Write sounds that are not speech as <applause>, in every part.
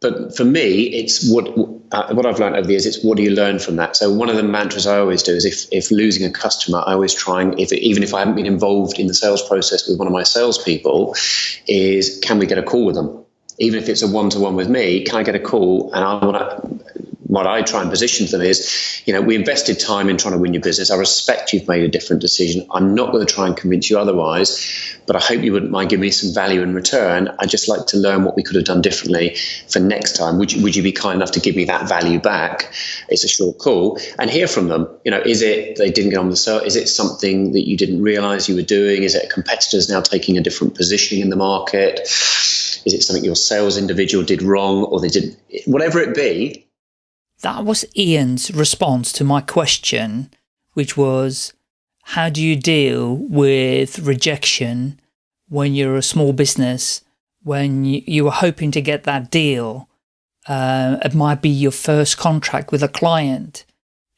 but for me, it's what uh, what I've learned over the years. It's what do you learn from that? So one of the mantras I always do is if if losing a customer, I always try and if even if I haven't been involved in the sales process with one of my salespeople, is can we get a call with them? Even if it's a one to one with me, can I get a call? And I want to what I try and position to them is, you know, we invested time in trying to win your business. I respect you've made a different decision. I'm not going to try and convince you otherwise, but I hope you wouldn't mind giving me some value in return. I'd just like to learn what we could have done differently for next time. Would you, would you be kind enough to give me that value back? It's a short call and hear from them. You know, is it they didn't get on the sale? Is it something that you didn't realize you were doing? Is it competitors now taking a different positioning in the market? Is it something your sales individual did wrong or they didn't? whatever it be? That was Ian's response to my question, which was, how do you deal with rejection when you're a small business, when you, are hoping to get that deal? Uh, it might be your first contract with a client.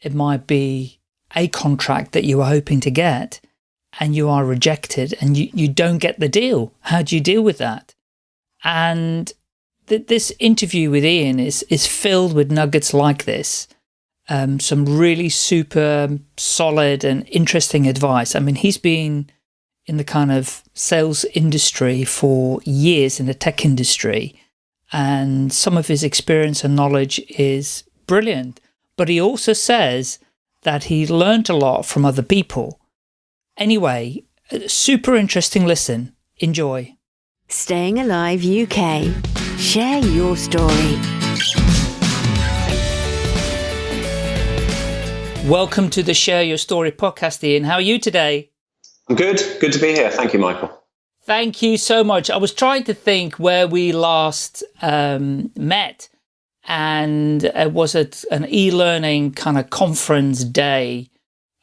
It might be a contract that you are hoping to get and you are rejected and you, you don't get the deal. How do you deal with that? And th this interview with Ian is, is filled with nuggets like this. Um, some really super solid and interesting advice. I mean, he's been in the kind of sales industry for years in the tech industry, and some of his experience and knowledge is brilliant. But he also says that he learned a lot from other people. Anyway, super interesting listen. Enjoy. Staying Alive UK. Share your story. Welcome to the Share Your Story podcast, Ian. How are you today? I'm good. Good to be here. Thank you, Michael. Thank you so much. I was trying to think where we last um, met, and it was at an e-learning kind of conference day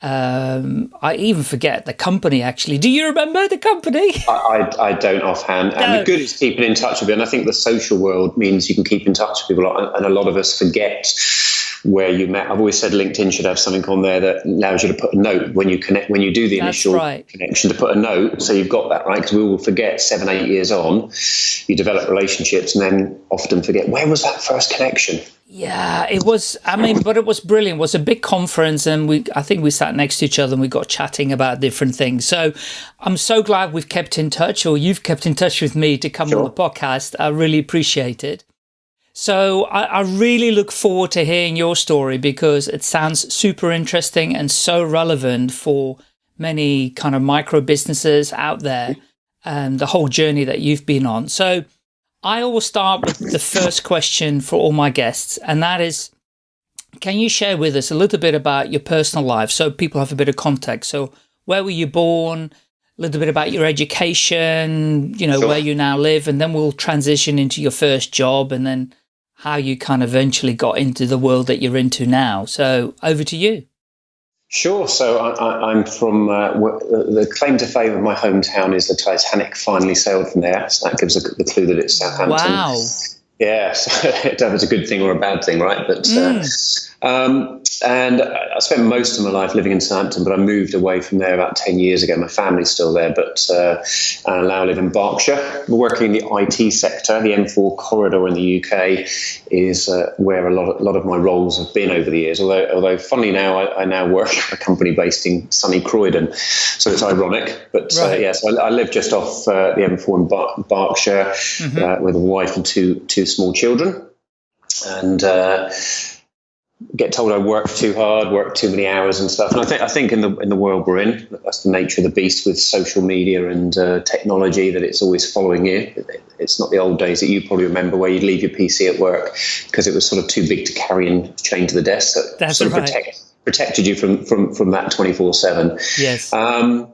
um, I even forget the company actually. Do you remember the company? <laughs> I, I, I don't offhand. No. And the good is keeping in touch with it. And I think the social world means you can keep in touch with people. And a lot of us forget where you met. I've always said LinkedIn should have something on there that allows you to put a note when you connect, when you do the initial right. connection to put a note. So you've got that, right? Because we will forget seven, eight years on, you develop relationships and then often forget, where was that first connection? Yeah, it was, I mean, but it was brilliant. It was a big conference and we, I think we sat next to each other and we got chatting about different things. So I'm so glad we've kept in touch or you've kept in touch with me to come sure. on the podcast. I really appreciate it. So I, I, really look forward to hearing your story because it sounds super interesting and so relevant for many kind of micro businesses out there and the whole journey that you've been on. So I always start with the first question for all my guests, and that is, can you share with us a little bit about your personal life so people have a bit of context? So where were you born? A little bit about your education, you know, sure. where you now live, and then we'll transition into your first job and then how you kind of eventually got into the world that you're into now. So over to you. Sure. So I, am from uh, the claim to fame of my hometown is the Titanic finally sailed from there. So that gives a, the clue that it's Southampton. Wow. Yeah, so <laughs> it's a good thing or a bad thing, right? But mm. uh, um, and I spent most of my life living in Southampton, but I moved away from there about 10 years ago. My family's still there, but uh, I now live in Berkshire. We're working in the IT sector. The M4 corridor in the UK is uh, where a lot, of, a lot of my roles have been over the years. Although, although funny now, I, I now work <laughs> at a company based in sunny Croydon. So it's ironic. But uh, right. yes, I, I, live just off uh, the M4 in Bar- Berkshire mm-hmm. Uh, with a wife and two, two small children. And uh, get told I work too hard, work too many hours and stuff. And I think I think in the in the world we're in, that's the nature of the beast with social media and uh, technology that it's always following you. It's not the old days that you probably remember where you'd leave your PC at work because it was sort of too big to carry and chain to the desk. So that's sort right. of protect, protected you from from from that twenty four seven. Yes. Um,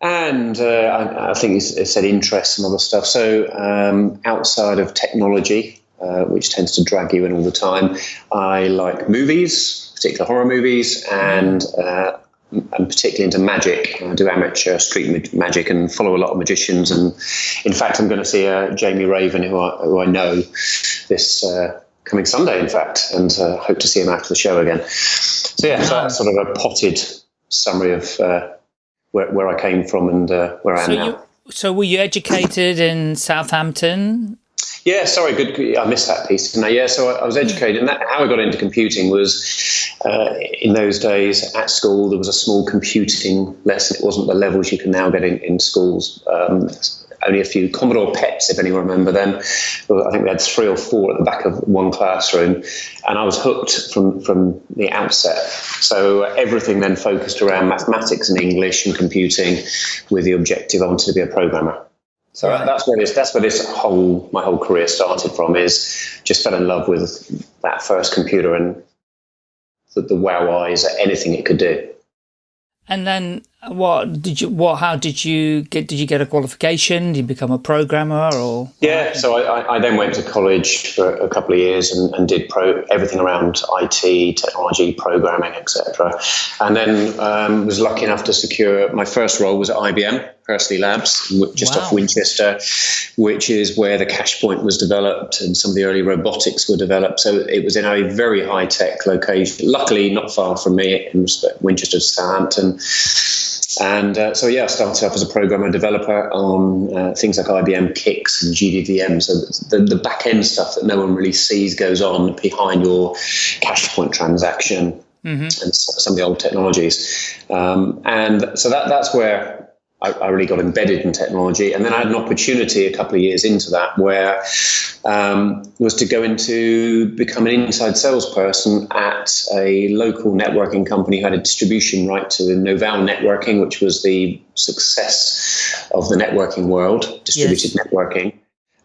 and uh, I, I, think it said interests and other stuff. So um, outside of technology, uh, which tends to drag you in all the time. I like movies, particular horror movies, and uh, I'm particularly into magic. I do amateur street magic and follow a lot of magicians. And in fact, I'm going to see uh, Jamie Raven, who I, who I know, this uh, coming Sunday, in fact, and uh, hope to see him after the show again. So yeah, so that's sort of a potted summary of uh, where, where, I came from and uh, where I am so now. You, so were you educated in Southampton? Yeah, sorry, good. I missed that piece. Didn't I? Yeah, so I, I was educated, and that, how I got into computing was uh, in those days at school. There was a small computing lesson. It wasn't the levels you can now get in, in schools. Um, only a few Commodore PETs, if anyone remember them. I think we had three or four at the back of one classroom, and I was hooked from from the outset. So everything then focused around mathematics and English and computing, with the objective I wanted to be a programmer. So right. that's where this that's where this whole my whole career started from. Is just fell in love with that first computer and the, the wow eyes at anything it could do. And then what did you, what, how did you get, did you get a qualification? Did you become a programmer or? Yeah, so I, I then went to college for a couple of years and, and did pro, everything around IT, technology, programming, etc. And then um, was lucky enough to secure, my first role was at IBM, Hursley Labs, just wow. off Winchester, which is where the Cashpoint was developed and some of the early robotics were developed. So it was in a very high tech location, luckily not far from me in Winchester, Southampton. And uh, so, yeah, I started off as a programmer developer on uh, things like IBM CICS and GDVM. So the, the back end stuff that no one really sees goes on behind your cash point transaction mm-hmm. and some of the old technologies. Um, and so that, that's where I, I, really got embedded in technology. And then I had an opportunity a couple of years into that where um, was to go into become an inside salesperson at a local networking company who had a distribution right to Novell Networking, which was the success of the networking world, distributed yes. networking.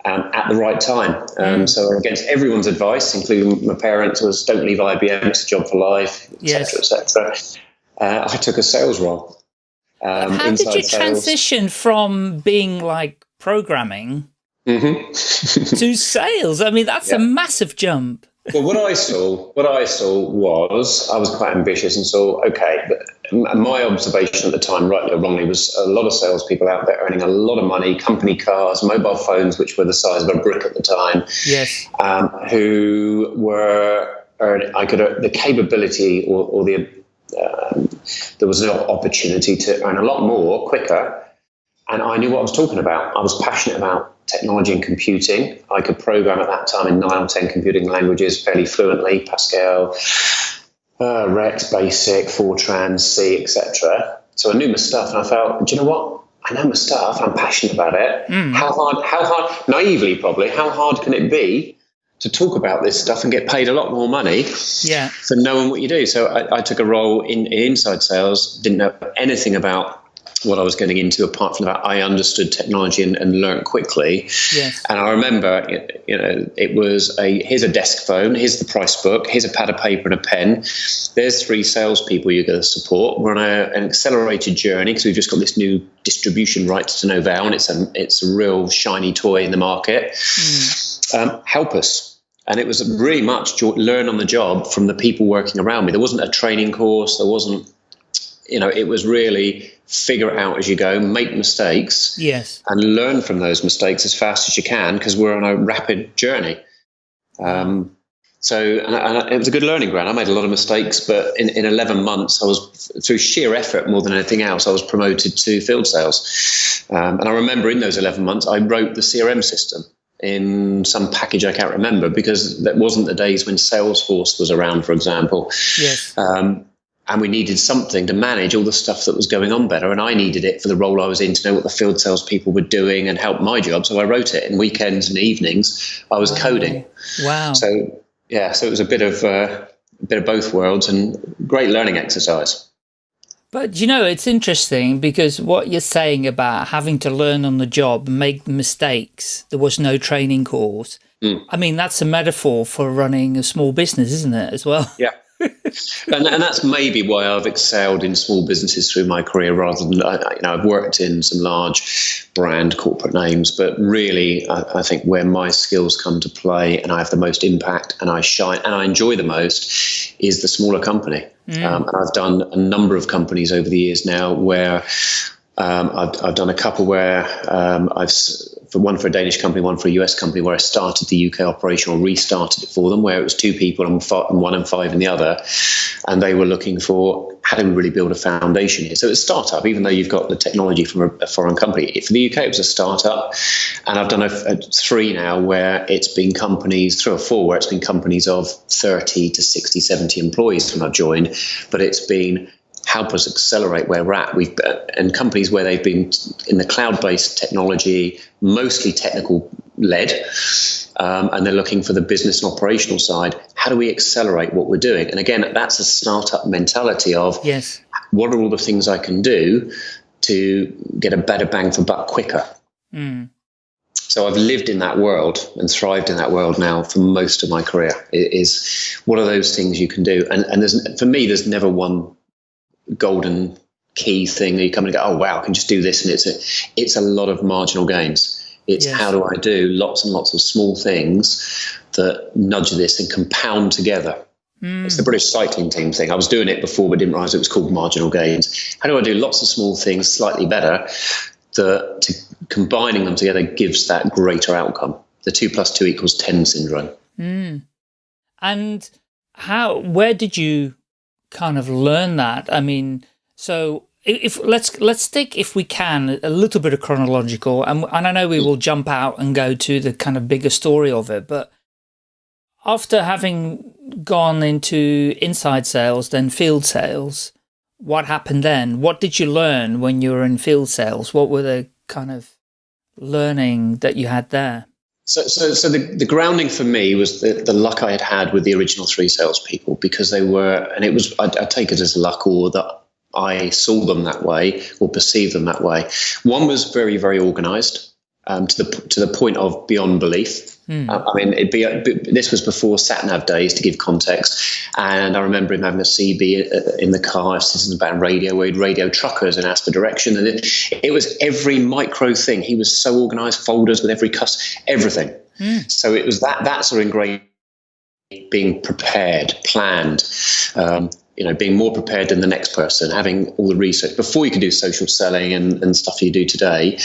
Um, at the right time. Um, mm. So against everyone's advice, including my parents, was don't leave IBM; it's a job for life, etc., yes. etc. Uh, I took a sales role. Um, How did you transition from being like programming mm -hmm. <laughs> to sales? I mean, that's yeah. a massive jump. well, what I saw, what I saw was, I was quite ambitious and saw, okay, my observation at the time, rightly or wrongly, was a lot of salespeople out there earning a lot of money, company cars, mobile phones, which were the size of a brick at the time. Yes. Um, who were, I could, the capability or, or the um, there was an opportunity to earn a lot more quicker. And I knew what I was talking about. I was passionate about technology and computing. I could program at that time in nine or 10 computing languages fairly fluently Pascal, uh, REXX, Basic, Fortran, C, etc. So I knew my stuff, and I felt, do you know what? I know my stuff. I'm passionate about it. Mm. How hard? How hard? Naively, probably. How hard can it be to talk about this stuff and get paid a lot more money yeah. for knowing what you do. So I, I took a role in, in, inside sales, didn't know anything about what I was getting into apart from that I understood technology and, and learned quickly. Yes. And I remember, you know, it was a here's a desk phone, here's the price book, here's a pad of paper and a pen. There's three salespeople you're going to support. We're on a, an accelerated journey because we've just got this new distribution rights to Novell, and it's a it's a real shiny toy in the market. Mm. Um, help us and it was really much learn on the job from the people working around me. There wasn't a training course. There wasn't, you know, it was really figure it out as you go, make mistakes, yes, and learn from those mistakes as fast as you can because we're on a rapid journey. Um, so, and, and, it was a good learning ground. I made a lot of mistakes, but in, in 11 months, I was through sheer effort more than anything else. I was promoted to field sales, um, and I remember in those 11 months, I wrote the CRM system in some package I can't remember because that wasn't the days when Salesforce was around, for example. Yes. Um, and we needed something to manage all the stuff that was going on better. And I needed it for the role I was in to know what the field salespeople were doing and help my job. So I wrote it in weekends and evenings. I was wow. coding. Wow. So yeah, so it was a bit of uh, a bit of both worlds and great learning exercise. But you know, it's interesting because what you're saying about having to learn on the job, make mistakes, there was no training course. Mm. I mean, that's a metaphor for running a small business, isn't it, as well? Yeah. <laughs> and, and that's maybe why I've excelled in small businesses through my career rather than, you know, I've worked in some large brand corporate names, but really I, I think where my skills come to play and I have the most impact and I shine and I enjoy the most is the smaller company. Mm. Um, and I've done a number of companies over the years now where um, I've, I've, done a couple where um, I've for one for a Danish company, one for a US company, where I started the UK operation or restarted it for them, where it was two people and, one and five in the other, and they were looking for how do we really build a foundation here. So it's a startup, even though you've got the technology from a, a foreign company. For the UK, it was a startup, and I've done a, a three now where it's been companies, three or four, where it's been companies of 30 to 60, 70 employees when I joined, but it's been help us accelerate where we're at. We've and companies where they've been in the cloud-based technology, mostly technical led, um, and they're looking for the business and operational side. How do we accelerate what we're doing? And again, that's a startup mentality of yes, what are all the things I can do to get a better bang for buck quicker. Mm. So I've lived in that world and thrived in that world now for most of my career. It is what are those things you can do? And and there's for me, there's never one golden key thing that you come and go, oh wow, I can just do this, and it's a it's a lot of marginal gains. It's how do I do lots and lots of small things that nudge this and compound together. Mm. It's the British cycling team thing. I was doing it before, but didn't realize it was called marginal gains. How do I do lots of small things slightly better that to, combining them together gives that greater outcome? The two plus two equals 10 syndrome. Mm. And how, where did you kind of learn that? I mean, so if let's let's take if we can a little bit of chronological and, and I know we will jump out and go to the kind of bigger story of it but after having gone into inside sales then field sales what happened then? What did you learn when you were in field sales? What were the kind of learning that you had there so, so, so the, the grounding for me was the, the luck I had had with the original three salespeople because they were, and it was, I, I take it as luck or that I saw them that way or perceived them that way. One was very, very organized. Um, to the to the point of beyond belief. Mm. Uh, I mean, be, this was before sat nav days to give context, and I remember him having a CB uh, in the car, sitting about radio, where he'd radio truckers and ask for direction, and it, it was every micro thing. He was so organised, folders with every cuss, everything. Mm. So it was that that sort of ingrained being prepared, planned, um, you know, being more prepared than the next person, having all the research before you can do social selling and, and stuff you do today.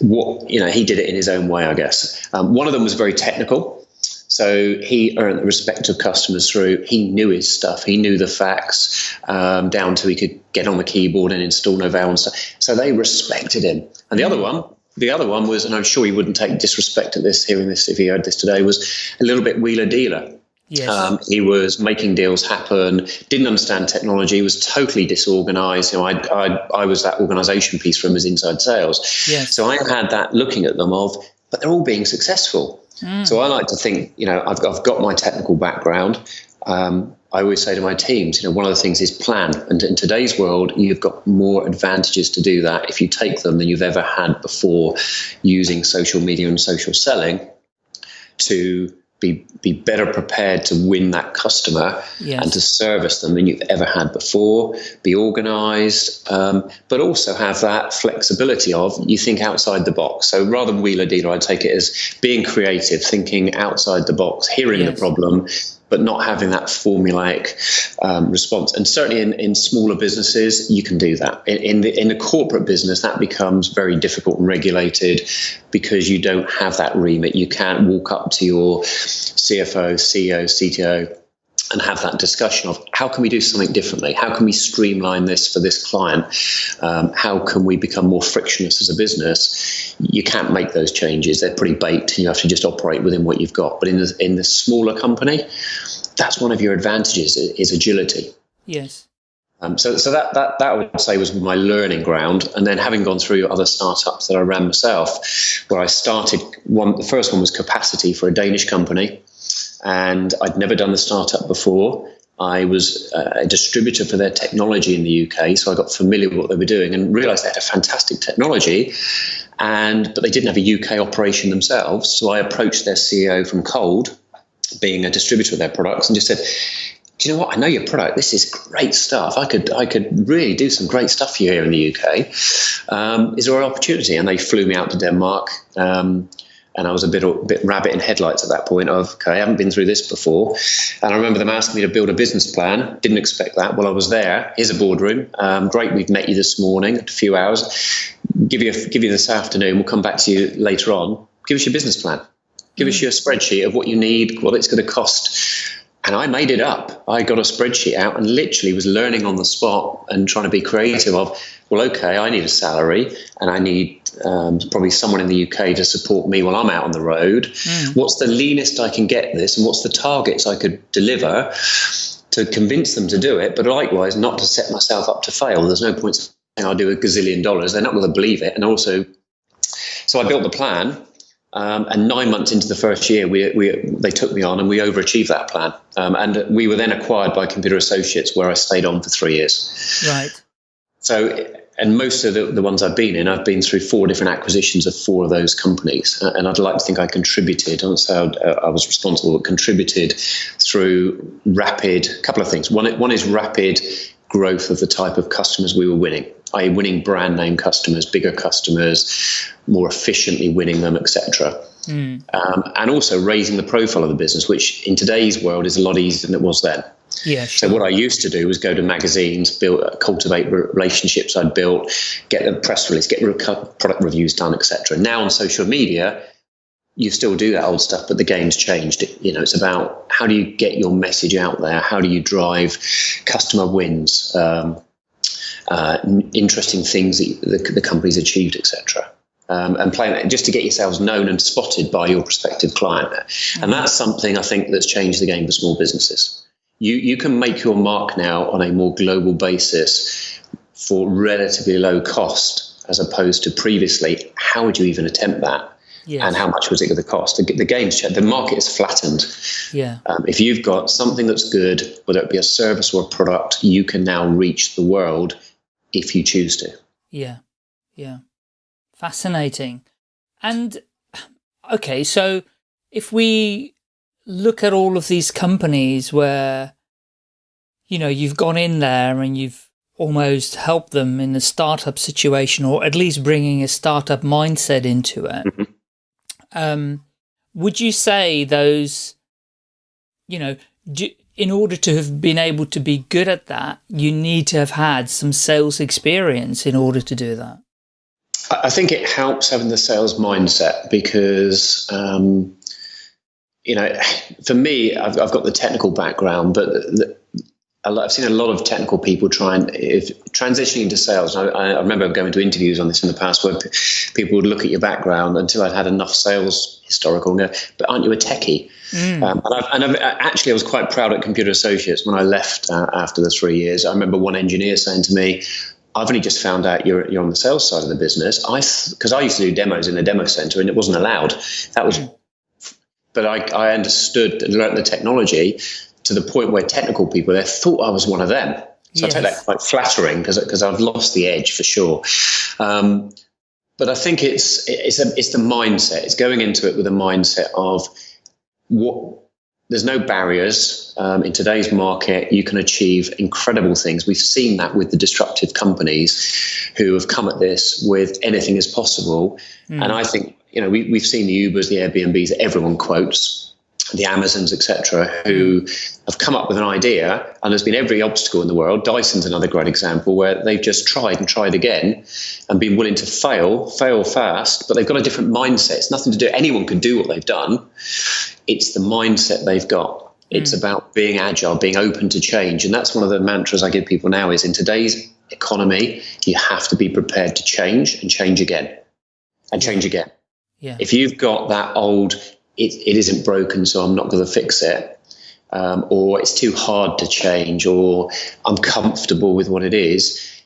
What you know, he did it in his own way, I guess. Um, one of them was very technical. So he earned the respect of customers through he knew his stuff. He knew the facts um, down to he could get on the keyboard and install Novell and stuff. So they respected him. And the other one, the other one was, and I'm sure he wouldn't take disrespect at this, hearing this if he heard this today, was a little bit wheeler dealer. Yes. Um, he was making deals happen, didn't understand technology, was totally disorganized. You know, I, I, I was that organization piece from his inside sales. Yes. So I had that looking at them of, but they're all being successful. Mm. So I like to think, you know, I've, I've got my technical background. Um, I always say to my teams, you know, one of the things is plan. And in today's world, you've got more advantages to do that if you take them than you've ever had before using social media and social selling to be be better prepared to win that customer yes. and to service them than you've ever had before. Be organised, um, but also have that flexibility of you think outside the box. So rather than wheeler dealer, I take it as being creative, thinking outside the box, hearing yes. the problem, but not having that formulaic um, response. And certainly in, in smaller businesses, you can do that. In, in, the in the corporate business, that becomes very difficult and regulated because you don't have that remit. You can't walk up to your CFO, CEO, CTO and have that discussion of how can we do something differently? How can we streamline this for this client? Um, how can we become more frictionless as a business? You can't make those changes; they're pretty baked, you have to just operate within what you've got. But in the in the smaller company, that's one of your advantages is agility. Yes. Um, so, so that, that that I would say was my learning ground, and then having gone through other startups that I ran myself, where I started one. The first one was capacity for a Danish company, and I'd never done the startup before. I was uh, a distributor for their technology in the UK, so I got familiar with what they were doing and realised they had a fantastic technology, and but they didn't have a UK operation themselves. So I approached their CEO from cold, being a distributor of their products, and just said, "Do you know what? I know your product. This is great stuff. I could I could really do some great stuff for you here in the UK. Um, is there an opportunity?" And they flew me out to Denmark. Um, and I was a bit a bit rabbit in headlights at that point. Of okay, I haven't been through this before, and I remember them asking me to build a business plan. Didn't expect that. Well, I was there. Here's a boardroom. Um, great, we've met you this morning. A few hours. Give you a, give you this afternoon. We'll come back to you later on. Give us your business plan. Give mm. us your spreadsheet of what you need, what it's going to cost. And I made it up. I got a spreadsheet out and literally was learning on the spot and trying to be creative of well, okay, I need a salary and I need um, probably someone in the UK to support me while I'm out on the road. Mm. What's the leanest I can get this and what's the targets I could deliver to convince them to do it, but likewise not to set myself up to fail. There's no point saying I'll do a gazillion dollars. They're not going to believe it. And also, so I built the plan. Um, and nine months into the first year, we, we, they took me on and we overachieved that plan. Um, and we were then acquired by Computer Associates, where I stayed on for three years. Right. So, and most of the, the ones I've been in, I've been through four different acquisitions of four of those companies. Uh, and I'd like to think I contributed, I don't say I was responsible, but contributed through rapid, a couple of things. One, one is rapid growth of the type of customers we were winning, i.e., winning brand name customers, bigger customers, more efficiently winning them, etc. Mm. Um, and also raising the profile of the business, which in today's world is a lot easier than it was then. Yeah. Sure. So what I used to do was go to magazines, build, cultivate relationships I'd built, get the press release, get product reviews done, etc. Now on social media, you still do that old stuff, but the game's changed. You know, it's about how do you get your message out there? How do you drive customer wins? Um, uh, interesting things that the, the company's achieved, etc. Um, and playing just to get yourselves known and spotted by your prospective client. Mm-hmm. And that's something I think that's changed the game for small businesses you, you can make your mark now on a more global basis for relatively low cost as opposed to previously. How would you even attempt that? Yes. And how much was it going to cost? The, the game's the market is flattened. Yeah. Um, if you've got something that's good, whether it be a service or a product, you can now reach the world if you choose to. Yeah. Yeah. Fascinating. And okay, so if we look at all of these companies where, you know, you've gone in there and you've almost helped them in a startup situation or at least bringing a startup mindset into it. Mm -hmm. um, would you say those, you know, do, in order to have been able to be good at that, you need to have had some sales experience in order to do that? I think it helps having the sales mindset because um, you know, for me, I've, I've got the technical background, but the, I've seen a lot of technical people try and if transitioning into sales. I, I, remember going to interviews on this in the past where people would look at your background until I'd had enough sales historical and go, "But aren't you a techie?" Mm. Um, and, I've, and I've, actually, I was quite proud at Computer Associates when I left uh, after the three years. I remember one engineer saying to me, I've only just found out you're, you're on the sales side of the business. I because I used to do demos in a demo center and it wasn't allowed. That was mm but I, I understood and learned the technology to the point where technical people there thought I was one of them. So yes. I take that quite flattering because because I've lost the edge for sure. Um, but I think it's it's a, it's the mindset. It's going into it with a mindset of what there's no barriers um, in today's market. You can achieve incredible things. We've seen that with the disruptive companies who have come at this with anything is possible. Mm. And I think you know, we, we've seen the Ubers, the Airbnbs, everyone quotes, the Amazons, etc., who have come up with an idea, and there's been every obstacle in the world. Dyson's another great example where they've just tried and tried again, and been willing to fail, fail fast, but they've got a different mindset. It's nothing to do. Anyone can do what they've done. It's the mindset they've got. It's mm. about being agile, being open to change, and that's one of the mantras I give people now. Is in today's economy, you have to be prepared to change and change again, and change again. Yeah. If you've got that old, it, it isn't broken, so I'm not going to fix it, um, or it's too hard to change, or I'm comfortable with what it is,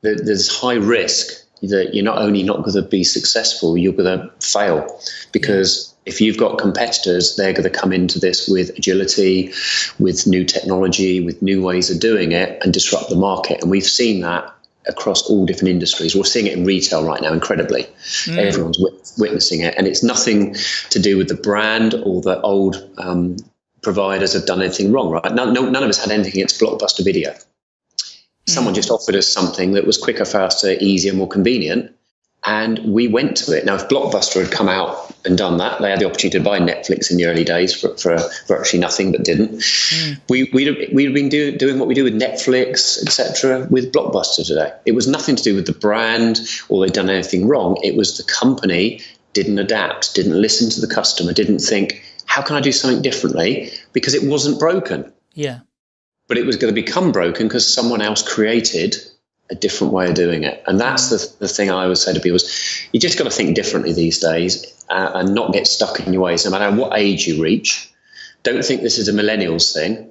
there's high risk that you're not only not going to be successful, you're going to fail because if you've got competitors, they're going to come into this with agility, with new technology, with new ways of doing it and disrupt the market. And we've seen that across all different industries. We're seeing it in retail right now, incredibly. Mm. Everyone's witnessing it, and it's nothing to do with the brand or the old um, providers have done anything wrong, right? No, no, none of us had anything against Blockbuster Video. Someone mm. just offered us something that was quicker, faster, easier, more convenient, and we went to it. Now, if Blockbuster had come out and done that, they had the opportunity to buy Netflix in the early days for, for virtually nothing, but didn't. Mm. We, we'd, have been do, doing what we do with Netflix, etc., with Blockbuster today. It was nothing to do with the brand or they'd done anything wrong. It was the company didn't adapt, didn't listen to the customer, didn't think, how can I do something differently? Because it wasn't broken. Yeah. But it was going to become broken because someone else created a different way of doing it. And that's the, the thing I always say to people is you just got to think differently these days uh, and not get stuck in your ways, no matter what age you reach. Don't think this is a millennials thing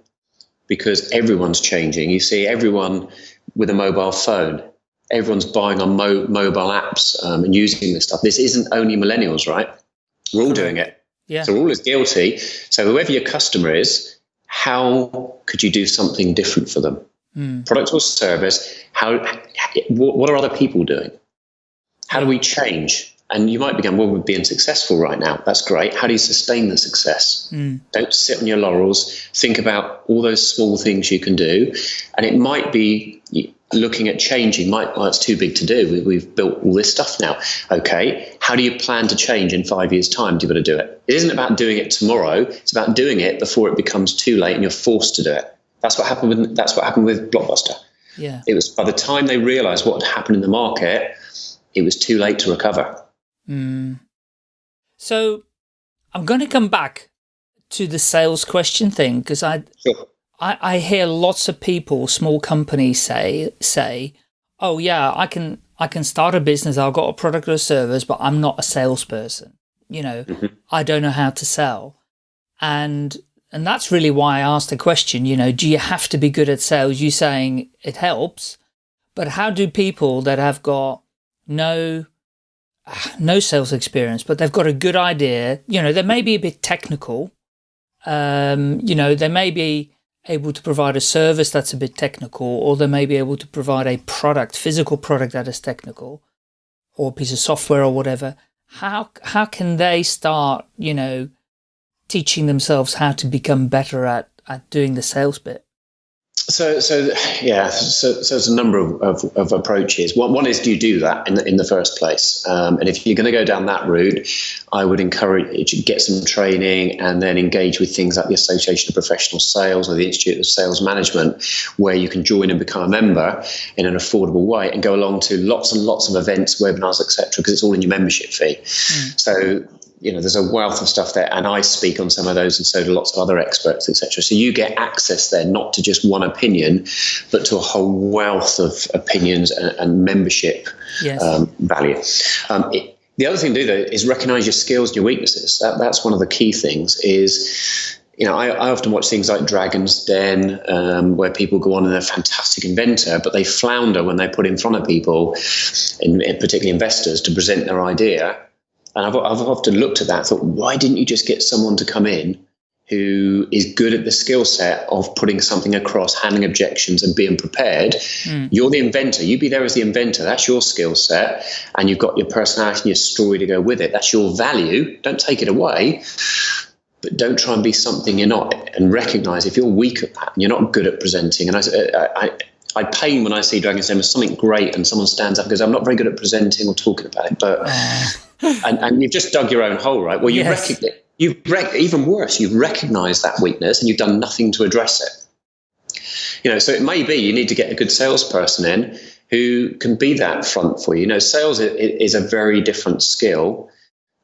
because everyone's changing. You see everyone with a mobile phone. Everyone's buying on mo- mobile apps um, and using this stuff. This isn't only millennials, right? We're all doing it. Yeah. So we're all as guilty. So whoever your customer is, how could you do something different for them? Mm. Product or service, how, what are other people doing? How do we change? And you might be going, well, we're being successful right now. That's great. How do you sustain the success? Mm. Don't sit on your laurels. Think about all those small things you can do. And it might be looking at changing, might, well, it's too big to do. We, have built all this stuff now. Okay. How do you plan to change in five years' time Do you able to do it? It isn't about doing it tomorrow. It's about doing it before it becomes too late and you're forced to do it. That's what happened with, that's what happened with Blockbuster. Yeah. It was by the time they realized what had happened in the market, it was too late to recover. Mm. So I'm going to come back to the sales question thing because I, sure. I, I hear lots of people, small companies say, say, oh yeah, I can, I can start a business. I've got a product or a service, but I'm not a salesperson. You know, mm -hmm. I don't know how to sell. And, and that's really why I asked the question, you know, do you have to be good at sales? You saying it helps, but how do people that have got no <sighs> no sales experience, but they've got a good idea. You know, they may be a bit technical. Um, you know, they may be able to provide a service that's a bit technical, or they may be able to provide a product, physical product that is technical, or a piece of software or whatever. How, how can they start, you know, teaching themselves how to become better at, at doing the sales bit? So, so yeah, so, so there's a number of, of, of, approaches. One, one is do you do that in the, in the first place? Um, and if you're going to go down that route, I would encourage you to get some training and then engage with things like the Association of Professional Sales or the Institute of Sales Management, where you can join and become a member in an affordable way and go along to lots and lots of events, webinars, etc., because it's all in your membership fee. Mm. So you know, there's a wealth of stuff there, and I speak on some of those, and so do lots of other experts, etc. So you get access there, not to just one opinion, but to a whole wealth of opinions and, and membership yes. um, value. Um, it, the other thing to do though is recognize your skills and your weaknesses. That, that's one of the key things. Is you know, I, I, often watch things like Dragon's Den, um, where people go on and they're a fantastic inventor, but they flounder when they put in front of people, in, in particularly investors, to present their idea and I've, I've often looked at that, thought, why didn't you just get someone to come in who is good at the skill set of putting something across, handling objections, and being prepared? Mm. You're the inventor. You be there as the inventor. That's your skill set, and you've got your personality and your story to go with it. That's your value. Don't take it away. But don't try and be something you're not, and recognize if you're weak at that and you're not good at presenting. And I, I, I pain when I see Dragon's Den as something great and someone stands up because I'm not very good at presenting or talking about it, but and, and you've just dug your own hole, right? Well, you yes. recognize you rec- even worse, you've recognized that weakness and you've done nothing to address it. You know, so it may be you need to get a good salesperson in who can be that front for you. You know, sales is a very different skill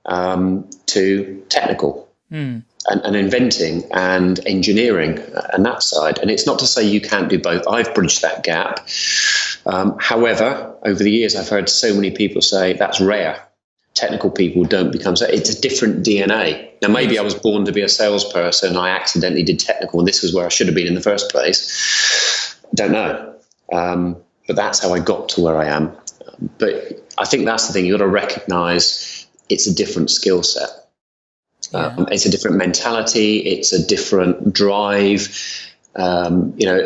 um, to technical. Mm and, and, inventing and engineering and that side. And it's not to say you can't do both. I've bridged that gap. Um, however, over the years, I've heard so many people say that's rare. Technical people don't become so. It's a different DNA. Now, maybe I was born to be a salesperson. I accidentally did technical, and this was where I should have been in the first place. Don't know. Um, but that's how I got to where I am. But I think that's the thing. You've got to recognize it's a different skill set. Yeah. Um, it's a different mentality. It's a different drive. Um, you know,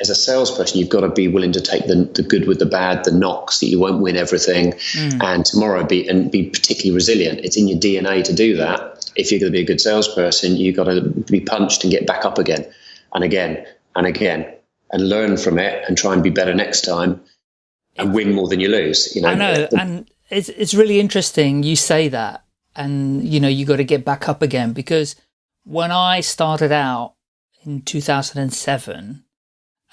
as a salesperson, you've got to be willing to take the, the good with the bad, the knocks that you won't win everything, mm. and tomorrow be and be particularly resilient. It's in your DNA to do that. If you're going to be a good salesperson, you've got to be punched and get back up again, and again and again, and learn from it and try and be better next time. and win more than you lose. You know, I know, and it's it's really interesting you say that, and you know you got to get back up again because when I started out in 2007,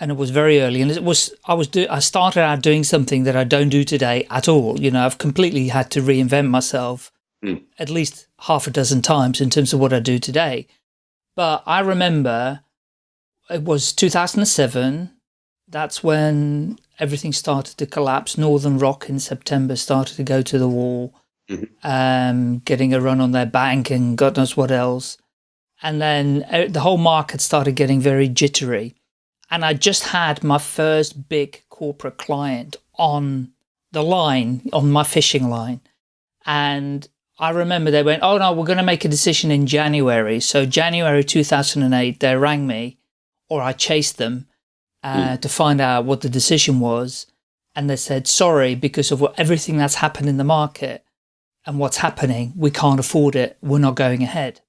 and it was very early, and it was I was do I started out doing something that I don't do today at all. You know, I've completely had to reinvent myself Mm. at least half a dozen times in terms of what I do today. But I remember it was 2007. That's when everything started to collapse. Northern Rock in September started to go to the wall, Mhm. um, getting a run on their bank and God knows what else. And then uh, the whole market started getting very jittery. And I just had my first big corporate client on the line, on my fishing line. And I remember they went, oh no, we're going to make a decision in January. So January 2008, they rang me or I chased them uh, to find out what the decision was. And they said, sorry, because of what, everything that's happened in the market and what's happening, we can't afford it. We're not going ahead.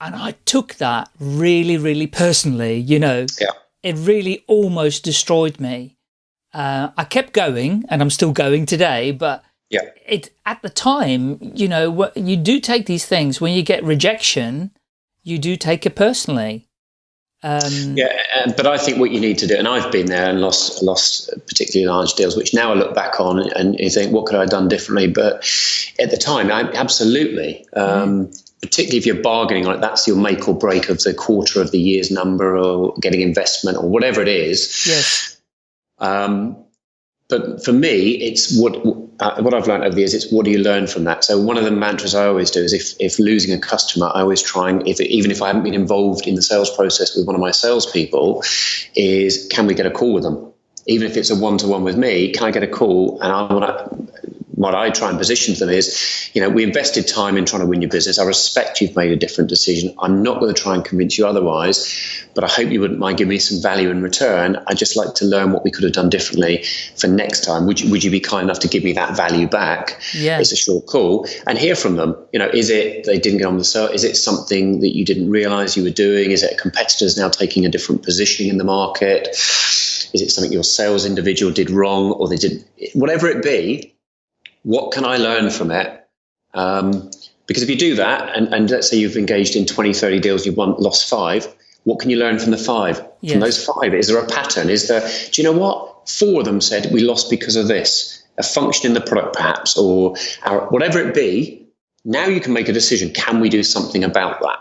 And I took that really, really personally, you know, Yeah. it really almost destroyed me. Uh, I kept going and I'm still going today, but Yeah. it at the time, you know, you do take these things when you get rejection, you do take it personally. Um, Yeah, and, but I think what you need to do, and I've been there and lost lost particularly large deals, which now I look back on and you think, what could I have done differently? But at the time, I, absolutely. Um, Particularly if you're bargaining on it, that's your make or break of the quarter of the year's number, or getting investment, or whatever it is. Yes. Um, but for me, it's what uh, what I've learned over the years. It's what do you learn from that? So one of the mantras I always do is if if losing a customer, I always try and if even if I haven't been involved in the sales process with one of my salespeople, is can we get a call with them? Even if it's a one to one with me, can I get a call? And I want to. What I try and position to them is, you know, we invested time in trying to win your business. I respect you've made a different decision. I'm not going to try and convince you otherwise, but I hope you wouldn't mind giving me some value in return. I'd just like to learn what we could have done differently for next time. Would you, would you be kind enough to give me that value back? Yeah. It's a short call and hear from them. You know, is it they didn't get on the sale? Is it something that you didn't realize you were doing? Is it competitors now taking a different positioning in the market? Is it something your sales individual did wrong or they didn't? whatever it be? What can I learn from it? Um, because if you do that, and, and let's say you've engaged in 20, 30 deals, you've won, lost five, what can you learn from the five? Yes. From those five, is there a pattern? Is there, do you know what? Four of them said we lost because of this, a function in the product perhaps, or our, whatever it be. Now you can make a decision. Can we do something about that?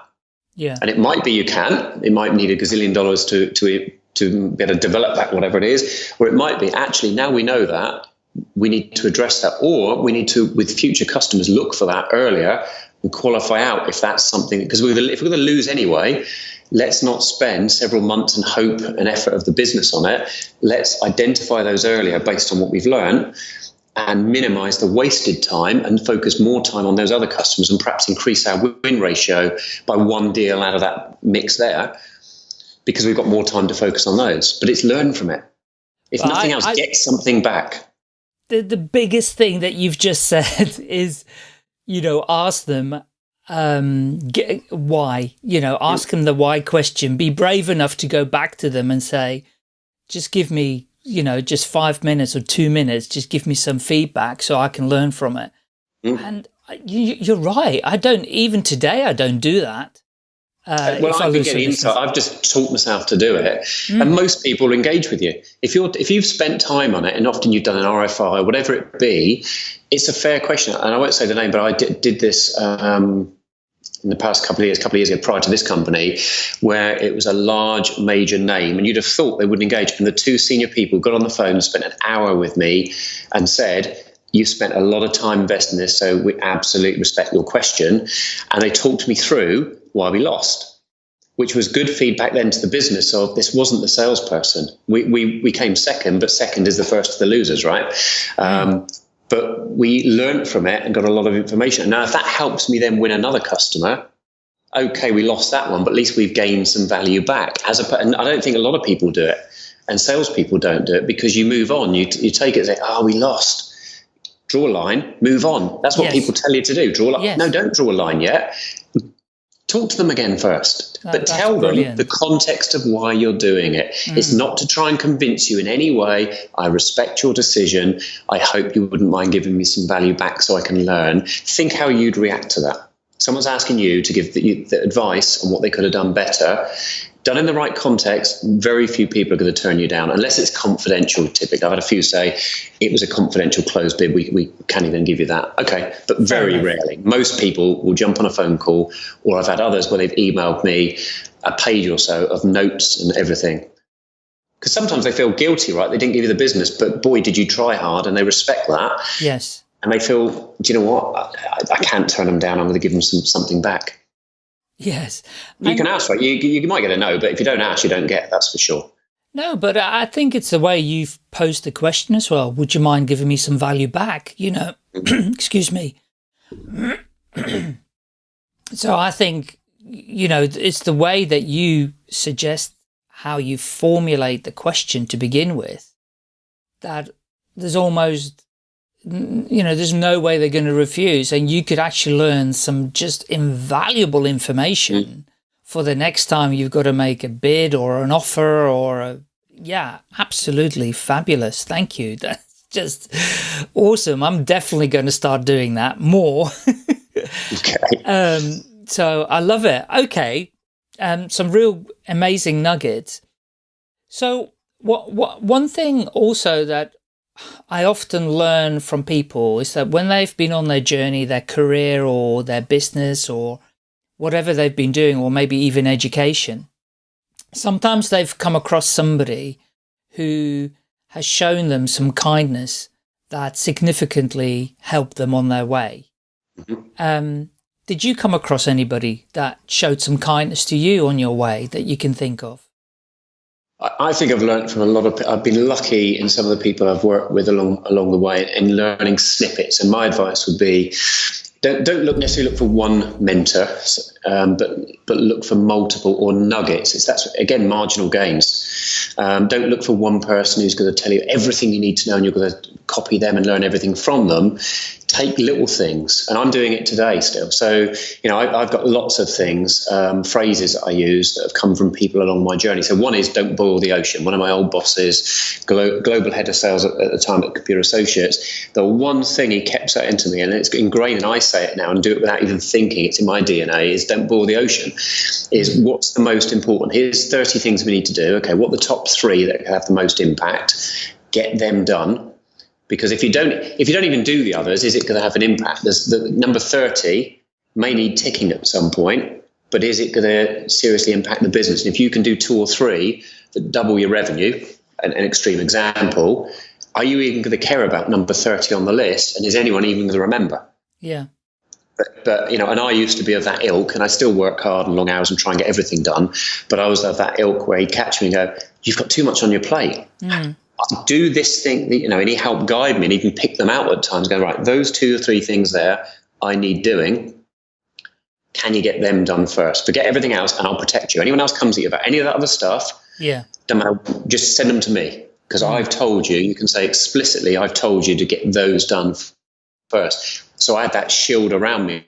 Yeah. And it might be you can. It might need a gazillion dollars to to to be able to develop that, whatever it is. Or it might be actually now we know that we need to address that, or we need to with future customers look for that earlier and qualify out if that's something because we're if we're going to lose anyway. Let's not spend several months and hope and effort of the business on it. Let's identify those earlier based on what we've learned and minimize the wasted time and focus more time on those other customers and perhaps increase our win ratio by one deal out of that mix there because we've got more time to focus on those. But it's learn from it. If But nothing I- else, I- get something back. The the biggest thing that you've just said <laughs> is, you know, ask them um get, why. You know, ask them the why question. Be brave enough to go back to them and say, just give me, you know, just five minutes or two minutes. Just give me some feedback so I can learn from it. Mm. And you, you're right. I don't even today. I don't do that. Uh, well, I've been getting business. into. I've just taught myself to do it, Mm. and most people engage with you. If you're if you've spent time on it, and often you've done an RFI, or whatever it be, it's a fair question. And I won't say the name, but I did, did this um, in the past couple of years, couple of years ago, prior to this company, where it was a large major name, and you'd have thought they would engage. And the two senior people got on the phone, spent an hour with me, and said. You've spent a lot of time investing in this, so we absolutely respect your question. And they talked me through why we lost which was good feedback then to the business of this wasn't the salesperson. We, we, we came second, but second is the first of the losers, right? Um, but we learned from it and got a lot of information. Now, if that helps me then win another customer, okay, we lost that one, but at least we've gained some value back. As a, and I don't think a lot of people do it, and salespeople don't do it because you move on. You, you take it and say, oh, we lost. Draw a line, move on. That's what Yes. people tell you to do. Draw a line. Yes. No, don't draw a line yet talk to them again first, That- but tell brilliant. them the context of why you're doing it. It's Mm. not to try and convince you in any way. I respect your decision. I hope you wouldn't mind giving me some value back so I can learn. Think how you'd react to that. Someone's asking you to give the, the advice on what they could have done better. Done in the right context, very few people are going to turn you down unless it's confidential. Typically, I've had a few say it was a confidential closed bid. We, we can't even give you that. Okay, but very rarely. Most people will jump on a phone call, or I've had others where they've emailed me a page or so of notes and everything. Because sometimes they feel guilty, right? They didn't give you the business, but boy, did you try hard, and they respect that, Yes. and they feel, do you know what? I, I, can't turn them down. I'm going to give them some something back. Yes. You And- can ask, right? You, you might get a no, but if you don't ask, you don't get. That's for sure. No, but I think it's the way you've posed the question as well. Would you mind giving me some value back? You know, mm-hmm. <clears throat> excuse me. <clears throat> so I think, you know, it's the way that you suggest how you formulate the question to begin with that there's almost, you know, there's no way they're going to refuse. And you could actually learn some just invaluable information for the next time you've got to make a bid or an offer or a, yeah, absolutely fabulous. Thank you. <laughs> That's just awesome. I'm definitely going to start doing that more. <laughs> Okay. um, so I love it. Okay. Um, some real amazing nuggets. So what, what, one thing also that I often learn from people is that when they've been on their journey, their career or their business or whatever they've been doing, or maybe even education, sometimes they've come across somebody who has shown them some kindness that significantly helped them on their way. Mhm. Um, did you come across anybody that showed some kindness to you on your way that you can think of? I think I've learned from a lot of. I've been lucky in some of the people I've worked with along along the way in learning snippets. And my advice would be, don't don't look necessarily look for one mentor, um, but but look for multiple or nuggets. It's that's again marginal gains. Um, don't look for one person who's going to tell you everything you need to know, and you're going to copy them and learn everything from them. Take little things, and I'm doing it today still. So you know, I, I've got lots of things, um, phrases that I use that have come from people along my journey. So one is "Don't boil the ocean." One of my old bosses, glo- global head of sales at, at the time at Computer Associates, the one thing he kept saying to me, and it's ingrained, and I say it now and do it without even thinking. It's in my DNA. Is "Don't boil the ocean." Is what's the most important? Here's 30 things we need to do. Okay, what the top three that have the most impact? Get them done because if you don't if you don't even do the others is it going to have an impact there's the number 30 may need ticking at some point but is it going to seriously impact the business and if you can do two or three that double your revenue an, an extreme example are you even going to care about number 30 on the list and is anyone even going to remember Yeah. but, but you know, and I used to be of that ilk, and I still work hard and long hours and try and get everything done. But I was of that ilk where he'd catch me and go, "You've got too much on your plate. Mm. Do this thing, that you know." And he helped guide me, and can pick them out at times. Go right, those two or three things there, I need doing. Can you get them done first? Forget everything else, and I'll protect you. Anyone else comes at you about any of that other stuff, Yeah. don't matter, just send them to me because I've told you. You can say explicitly, I've told you to get those done first. So I had that shield around me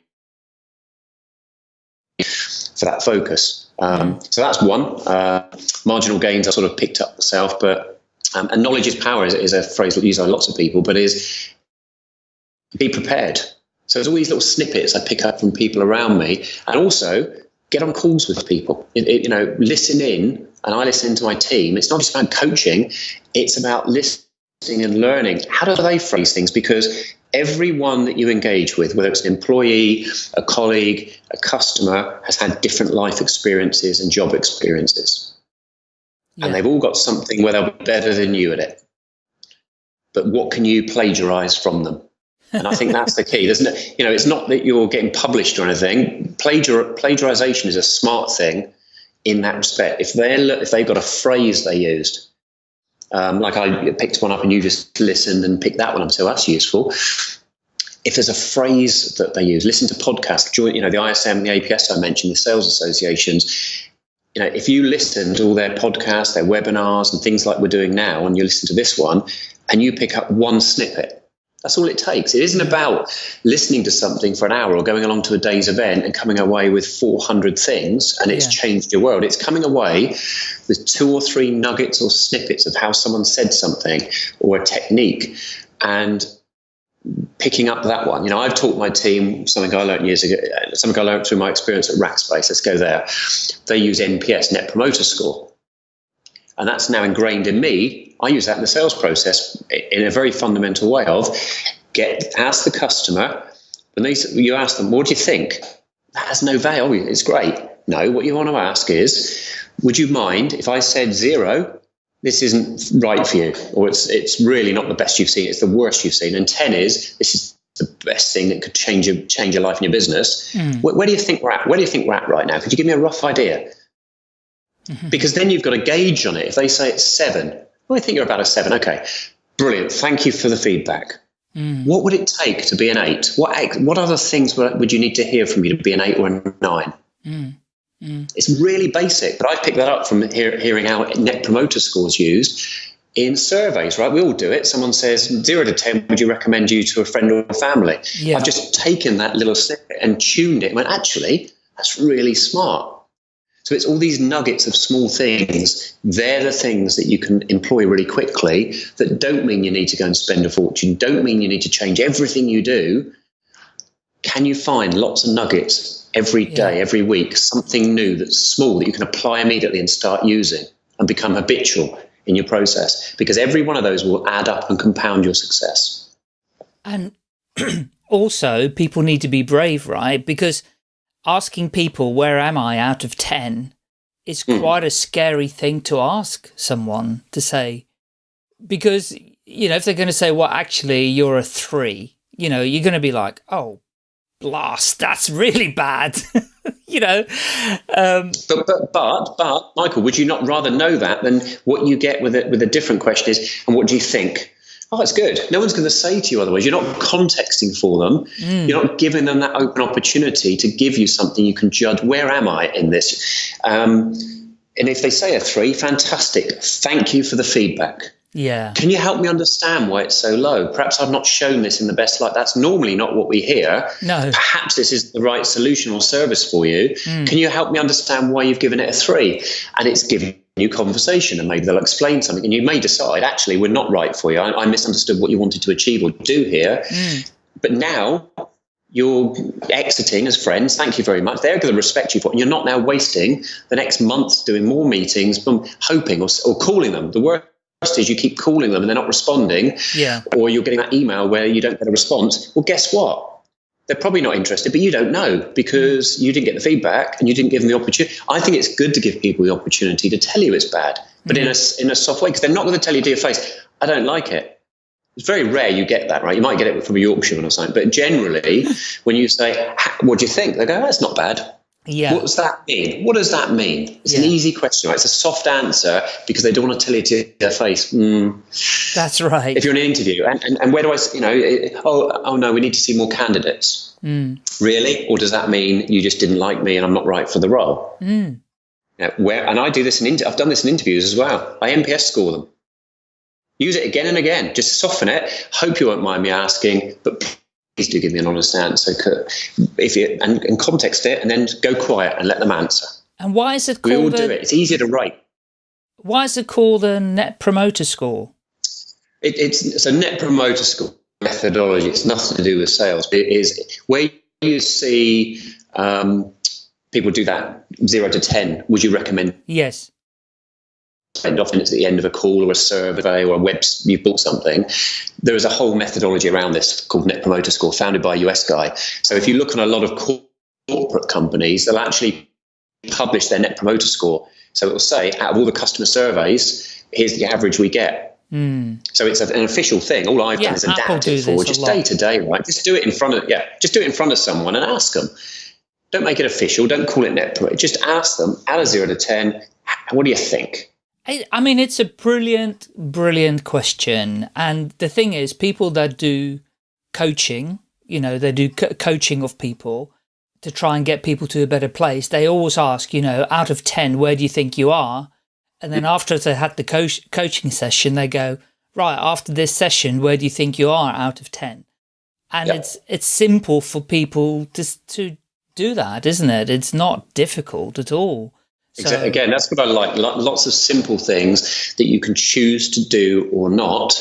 for that focus. Um, so that's one. Uh, marginal gains I sort of picked up myself, but um, and knowledge is power is, is a phrase that used by lots of people, but is be prepared. So there's all these little snippets I pick up from people around me, and also get on calls with people. It, it- you know, listen in, and I listen to my team. It's not just about coaching; it's about listening and learning. How do they phrase things? Because everyone that you engage with, whether it's an employee, a colleague, a customer, has had different life experiences and job experiences, Yeah. and they've all got something where they're better than you at it. But what can you plagiarize from them? And I think that's the key. There's no, you know, it's not that you're getting published or anything. Plagiar, plagiarization is a smart thing in that respect. If they if they've got a phrase they used, um, like I picked one up and you just listened and picked that one up, so that's useful. If there's a phrase that they use, listen to podcasts. Join, you know, the ISM, the APS I mentioned, the sales associations. You know, if you listen to all their podcasts, their webinars, and things like we're doing now, and you listen to this one, and you pick up one snippet That's all it takes. It isn't about listening to something for an hour or going along to a day's event and coming away with 400 things and it's yeah. changed your world. It's coming away with two or three nuggets or snippets of how someone said something or a technique and picking up that one. You know, I've taught my team something I learned years ago, uh, something I learned through my experience at Rackspace. Let's go there. They use NPS, Net Promoter Score. And that's now ingrained in me. I use that in the sales process in a very fundamental way of get ask the customer when they you ask them, what do you think? That has no value. It's great. No, what you want to ask is, would you mind if I said zero? This isn't right for you, or it's it's really not the best you've seen. It's the worst you've seen. And ten is this is the best thing that could change your change your life and your business. Mm. Where, where, do you think we're at? Where do you think we're at right now? Could you give me a rough idea? Mm-hmm. Because then you've got a gauge on it. If they say it's seven, well, I think you're about a seven. Okay, brilliant. Thank you for the feedback. Mm. What would it take to be an eight? What what other things would you need to hear from you to be an eight or a nine? Mm. Mm. It's really basic, but I picked that up from hear, hearing how net promoter scores used in surveys, right? We all do it. Someone says zero to 10, would you recommend you to a friend or a family? Yeah. I've just taken that little snippet and tuned it and went, actually, that's really smart. So it's all these nuggets of small things. They're the things that you can employ really quickly that don't mean you need to go and spend a fortune, don't mean you need to change everything you do. Can you find lots of nuggets every day, yeah. every week, something new that's small that you can apply immediately and start using and become habitual in your process? Because every one of those will add up and compound your success. And <clears throat> also, people need to be brave, right? Because asking people, where am I out of 10, is mm. quite a scary thing to ask someone to say. Because, you know, if they're going to say, well, actually, you're a three, you know, you're going to be like, oh, blast, that's really bad. <laughs> you know. Um, but, but but but Michael, would you not rather know that than what you get with it with a different question is, and what do you think? oh, that's good. No one's going to say to you otherwise. You're not contexting for them. Mm. You're not giving them that open opportunity to give you something you can judge. Where am I in this? Um, and if they say a three, fantastic. Thank you for the feedback. Yeah. Can you help me understand why it's so low? Perhaps I've not shown this in the best light. That's normally not what we hear. No. Perhaps this is the right solution or service for you. Mm. Can you help me understand why you've given it a three? And it's giving you conversation and maybe they'll explain something and you may decide actually we're not right for you. I, I misunderstood what you wanted to achieve or do here. Mm. But now you're exiting as friends. Thank you very much. They're going to respect you for it. And you're not now wasting the next month doing more meetings, from hoping or, or calling them. The worst is you keep calling them and they're not responding. Yeah. Or you're getting that email where you don't get a response. Well, guess what? They're probably not interested, but you don't know because you didn't get the feedback and you didn't give them the opportunity. I think it's good to give people the opportunity to tell you it's bad, but mm. in a in a soft way because they're not going to tell you to your face, "I don't like it." It's very rare you get that, right? You might get it from a Yorkshireman or something, but generally, <laughs> when you say, "What do you think?" they go, "That's not bad." Yeah. What does that mean? What does that mean? It's yeah. an easy question, right? It's a soft answer because they don't want to tell you to their face. Mm. That's right. If you're in an interview, and, and, and where do I, you know, oh, oh no, we need to see more candidates. Mm. Really? Or does that mean you just didn't like me and I'm not right for the role? Mm. Where, and I do this in, I've done this in interviews as well. I NPS score them. Use it again and again. Just soften it. Hope you won't mind me asking, but please do give me an honest answer. If you and, and context it, and then go quiet and let them answer. And why is it called? We all do it. It's easier to write. Why is it called a Net Promoter Score? It, it's it's a Net Promoter Score methodology. It's nothing to do with sales. It is where you see um, people do that zero to ten. Would you recommend? Yes and often it's at the end of a call or a survey or a web you've bought something there is a whole methodology around this called net promoter score founded by a us guy. So if you look on a lot of corporate companies they'll actually publish their net promoter score. So it will say out of all the customer surveys here's the average we get. Mm. so it's an official thing. All i've yeah, done is adapt it for just day to day right? Just do it in front of yeah just do it in front of someone and ask them. Don't make it official. Don't call it net promoter. Just ask them out of zero to ten what do you think I mean, it's a brilliant, brilliant question. And the thing is, people that do coaching, you know, they do co coaching of people to try and get people to a better place. They always ask, you know, out of 10, where do you think you are? And then after they had the coach coaching session, they go, right, after this session, where do you think you are out of 10? And it's, it's simple for people to, to do that, isn't it? It's not difficult at all. So, Again, that's what I like. Lots of simple things that you can choose to do or not,